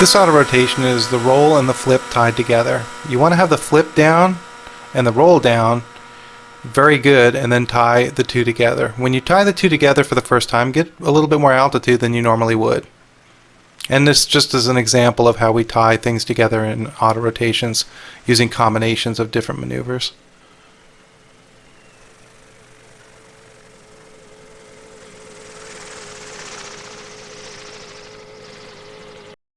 This auto rotation is the roll and the flip tied together. You want to have the flip down and the roll down very good and then tie the two together. When you tie the two together for the first time, get a little bit more altitude than you normally would. And this just is an example of how we tie things together in auto rotations using combinations of different maneuvers.